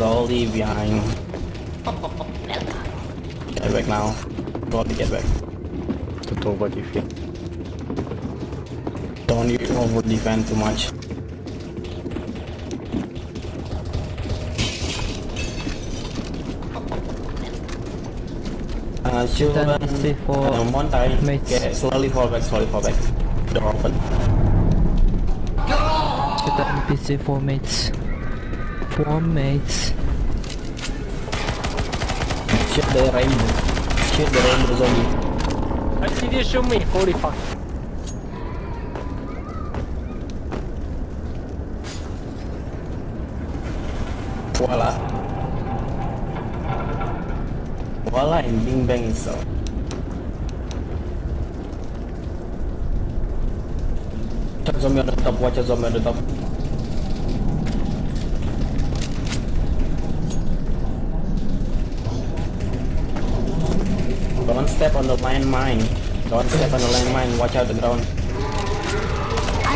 Slowly behind. Get back now. Got to get back. To over defend. Don't you over defend too much. Uh, shoot Then um, for one time. mates. Okay, slowly fall back, slowly fall back. Door open. Shoot the NPC four mates. Four mates. Shoot the rainbow. Shoot the rainbow zombie. I see they shoot me. Holy fuck. Voila. Voila and Bing Bang itself. Zombie on the top, watch out zombie on the top. Don't step on the landmine. Don't step on the landmine, watch out the ground.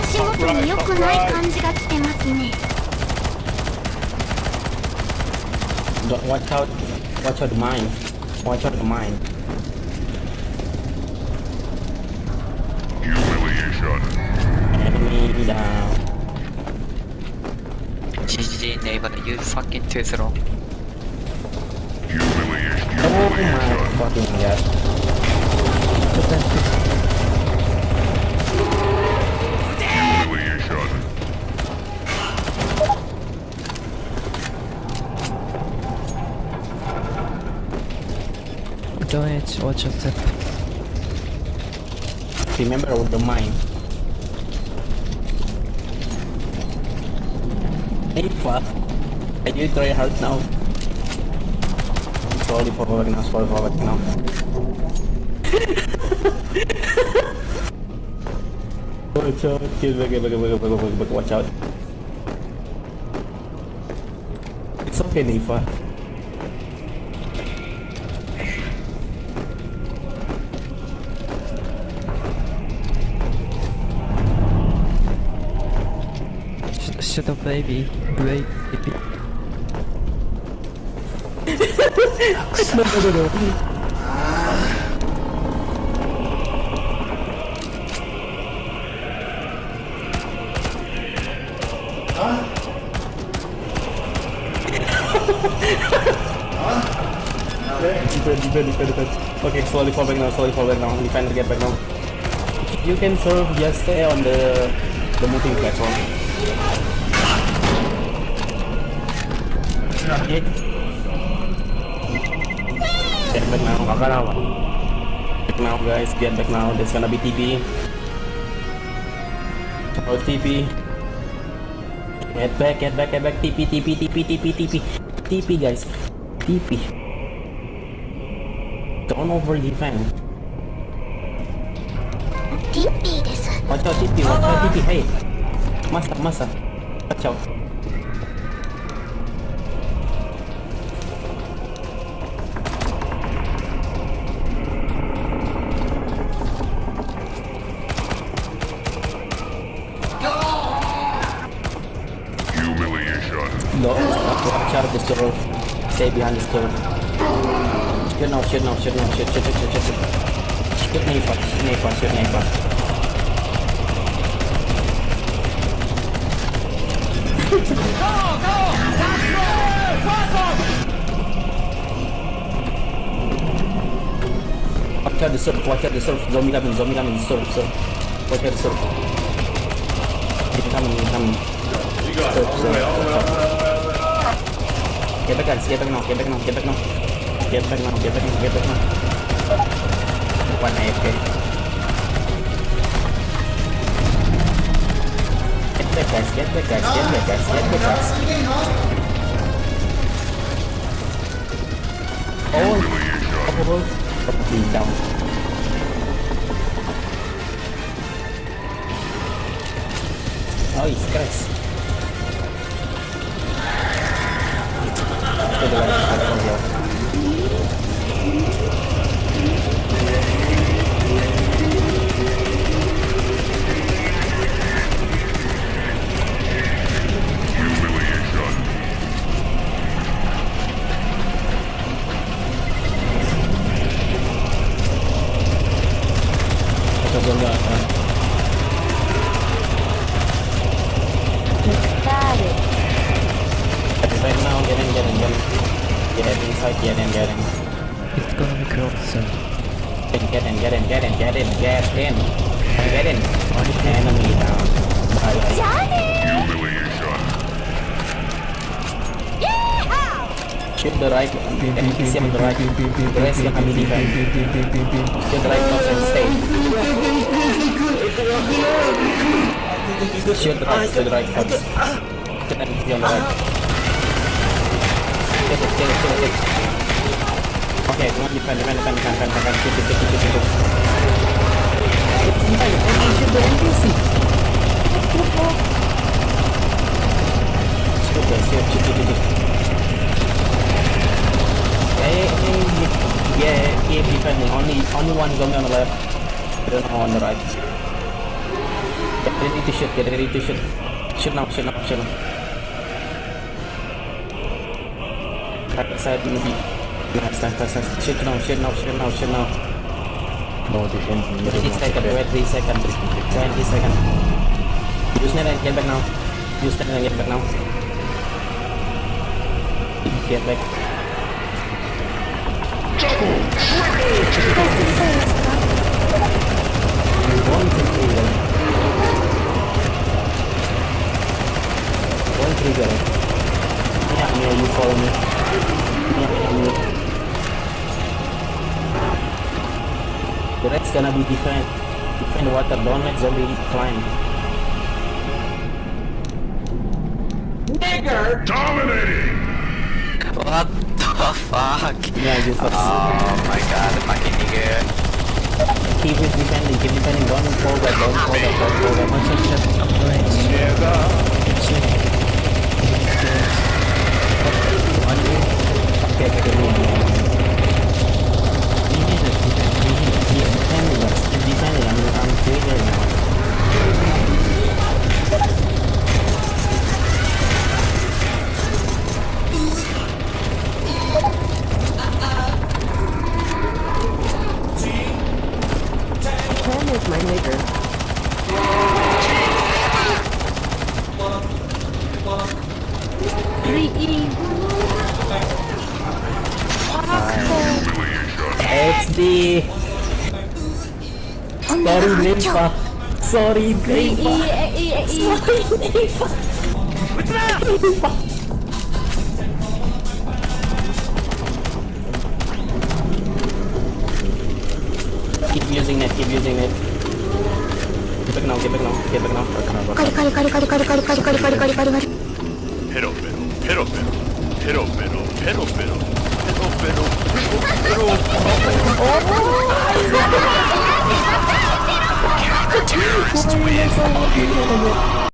足元に良くない感じが来てますね Don't watch out, watch out the mine. Watch out the mine. humiliation Enemy down. GG neighbor, you fucking too slow. Oh my fucking. Shoot humiliation Don't. Watch your step. Remember with the mine. Hey fuck. Can you try hard now? Slowly forward now, slowly forward now. watch out, get back, get back, get back, get back, get back, watch out. It's okay, Nifa. Shut up, baby. Great, Baby. No, no, no, no. Okay, slowly fall back now, slowly fall back now. Defend, get back now. You can serve, just stay on the the moving platform. Okay. Get back now. Get now, guys. Get back now. There's gonna be TP. Oh, TP. Get back, get back, get back. TP, TP, TP, TP, TP. TP, guys. TP. Don't over defend. TP です。Watch out, TP. Watch out, TP. Hey. Masa, masa. Watch out. Watch out the store. Stay behind the store. Shoot now, shoot now, shoot now, shoot, shoot, shoot, shoot, shoot. Shoot Shoot Neighbor, shoot Neighbor, shoot Neighbor. Watch out the surf, watch out the surf. Zombie coming, zombie coming, surf, surf. Watch out the surf. Incoming, incoming. Surf, surf, surf. Get back guys, get back now, get back now, get back now. Get back now, get back now, get back now. One AFK. Get back, guys, get back, guys, get back, guys, get back, guys. Oh, Humiliation. oh, oh, down. Oh, he's. So. Get in, get in, get in, get in, get in, get in. One enemy down. Bye bye. Humiliation. Yeah! Shoot the right, NPC on the right. The rest yang kami defend. Shoot the right box and stay. Shoot the right, shoot the right. Shoot the on the right. It, it, it, it. Come on, defend, defend, defend, defend, defend, defend. It, shoot it. Defend, okay, shoot the NPC. Shoot it, shoot, shoot, shoot, shoot. Hey, hey, yeah, keep defending. Only, only one zombie on the left. Don't know on the right. Get ready to shoot. Get ready to shoot. Shoot now. Shoot now. Shoot now. Right side maybe. Nice, nice, nice, nice. Shoot now. Shoot now. Shoot now. Shoot now. No defense. 20 seconds. Wait 3 seconds. 20 seconds. Use net and get back now. Use net and get back now. Get back. One, two, three, one. One trigger. Yeah, Mia, you follow me. Yeah, you. The red's gonna be defend. Defend water. Don't let zombie climb. Nigger! Dominating. What the fuck? Yeah, you first. Oh my god, fucking nigga. keep it defending. Keep defending. Don't forward. Don't forward. Don't forward. One shot shot upgrade. One Okay, okay, okay. maker. XD Sorry Nympha Sorry Nympha Sorry keep using it, keep using it. Get back now. Get back now. Get back now. カリカリカリカリカリカリカリカリカリカリカリカリ Pero, pero, pero, pero, pero, pero, pero, pero, pero, pero, pero, pero. Terrorists win.